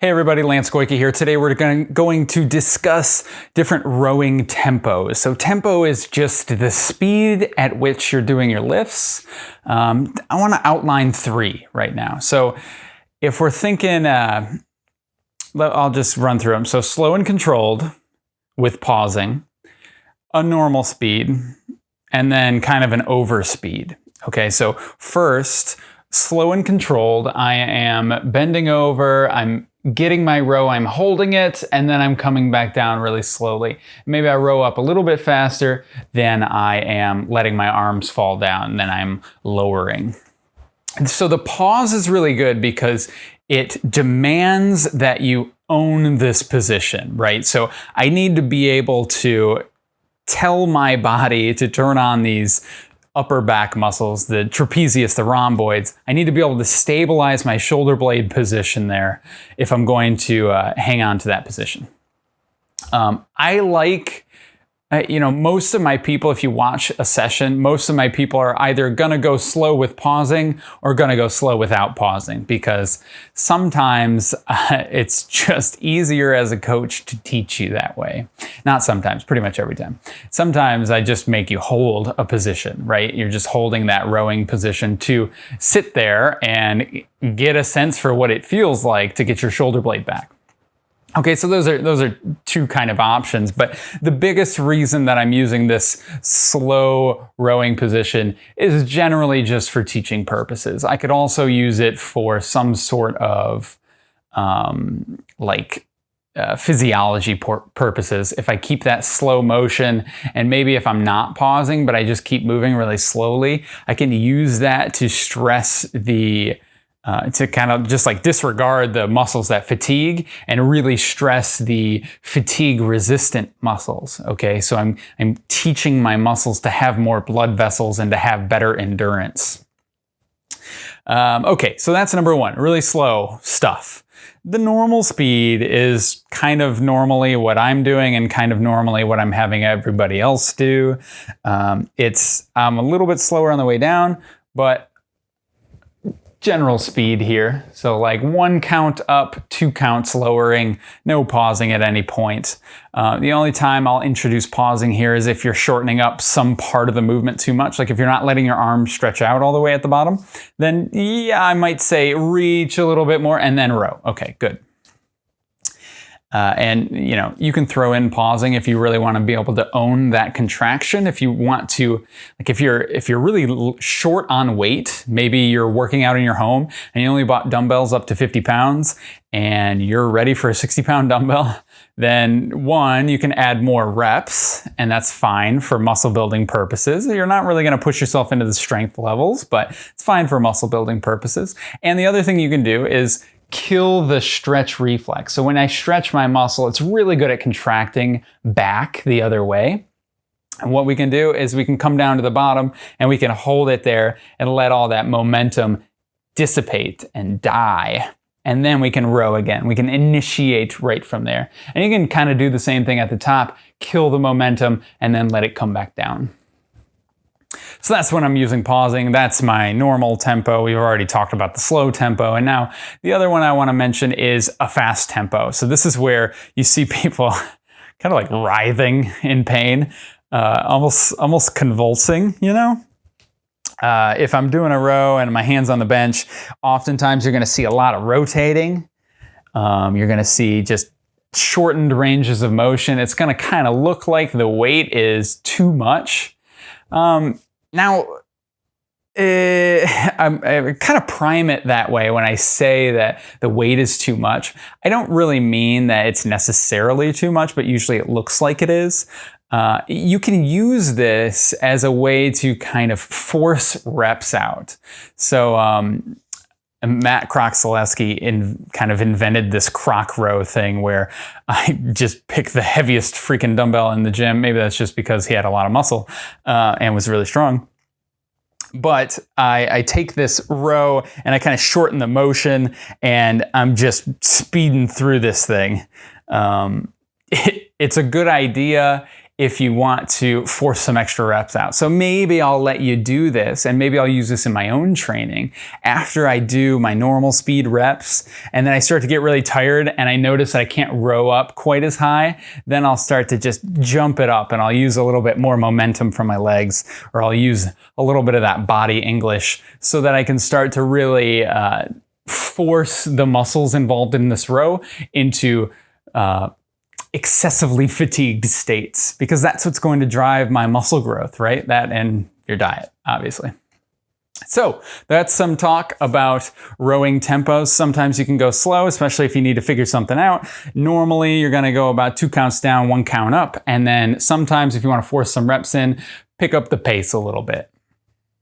Hey everybody, Lance Goyke here. Today we're going to discuss different rowing tempos. So tempo is just the speed at which you're doing your lifts. Um, I want to outline three right now. So if we're thinking, uh, I'll just run through them. So slow and controlled with pausing, a normal speed, and then kind of an over speed. Okay, so first, slow and controlled, I am bending over, I'm getting my row, I'm holding it, and then I'm coming back down really slowly. Maybe I row up a little bit faster, than I am letting my arms fall down, and then I'm lowering. And so the pause is really good because it demands that you own this position, right? So I need to be able to tell my body to turn on these upper back muscles, the trapezius, the rhomboids. I need to be able to stabilize my shoulder blade position there if I'm going to uh, hang on to that position. Um, I like you know, most of my people, if you watch a session, most of my people are either going to go slow with pausing or going to go slow without pausing because sometimes uh, it's just easier as a coach to teach you that way. Not sometimes, pretty much every time. Sometimes I just make you hold a position, right? You're just holding that rowing position to sit there and get a sense for what it feels like to get your shoulder blade back. Okay, so those are those are two kind of options, but the biggest reason that I'm using this slow rowing position is generally just for teaching purposes. I could also use it for some sort of um, like uh, physiology purposes. If I keep that slow motion and maybe if I'm not pausing, but I just keep moving really slowly, I can use that to stress the uh, to kind of just like disregard the muscles that fatigue and really stress the fatigue resistant muscles. Okay, so I'm, I'm teaching my muscles to have more blood vessels and to have better endurance. Um, okay, so that's number one, really slow stuff. The normal speed is kind of normally what I'm doing and kind of normally what I'm having everybody else do. Um, it's I'm a little bit slower on the way down, but general speed here. So like one count up, two counts lowering, no pausing at any point. Uh, the only time I'll introduce pausing here is if you're shortening up some part of the movement too much. Like if you're not letting your arms stretch out all the way at the bottom, then yeah, I might say reach a little bit more and then row. Okay, good. Uh, and you know you can throw in pausing if you really want to be able to own that contraction. If you want to, like if you're if you're really short on weight, maybe you're working out in your home and you only bought dumbbells up to 50 pounds, and you're ready for a 60 pound dumbbell. Then one, you can add more reps, and that's fine for muscle building purposes. You're not really going to push yourself into the strength levels, but it's fine for muscle building purposes. And the other thing you can do is kill the stretch reflex. So when I stretch my muscle, it's really good at contracting back the other way. And what we can do is we can come down to the bottom and we can hold it there and let all that momentum dissipate and die. And then we can row again. We can initiate right from there. And you can kind of do the same thing at the top, kill the momentum, and then let it come back down. So that's when I'm using pausing. That's my normal tempo. We've already talked about the slow tempo. And now the other one I want to mention is a fast tempo. So this is where you see people kind of like writhing in pain, uh, almost, almost convulsing, you know? Uh, if I'm doing a row and my hand's on the bench, oftentimes you're going to see a lot of rotating. Um, you're going to see just shortened ranges of motion. It's going to kind of look like the weight is too much. Um, now, uh, I kind of prime it that way when I say that the weight is too much. I don't really mean that it's necessarily too much, but usually it looks like it is. Uh, you can use this as a way to kind of force reps out. So um, Matt Kroc in, kind of invented this Kroc row thing where I just pick the heaviest freaking dumbbell in the gym. Maybe that's just because he had a lot of muscle uh, and was really strong. But I, I take this row and I kind of shorten the motion and I'm just speeding through this thing. Um, it, it's a good idea if you want to force some extra reps out. So maybe I'll let you do this and maybe I'll use this in my own training after I do my normal speed reps and then I start to get really tired and I notice that I can't row up quite as high, then I'll start to just jump it up and I'll use a little bit more momentum from my legs or I'll use a little bit of that body English so that I can start to really uh, force the muscles involved in this row into uh, excessively fatigued states because that's what's going to drive my muscle growth, right? That and your diet, obviously. So that's some talk about rowing tempos. Sometimes you can go slow, especially if you need to figure something out. Normally, you're going to go about two counts down, one count up. And then sometimes if you want to force some reps in, pick up the pace a little bit.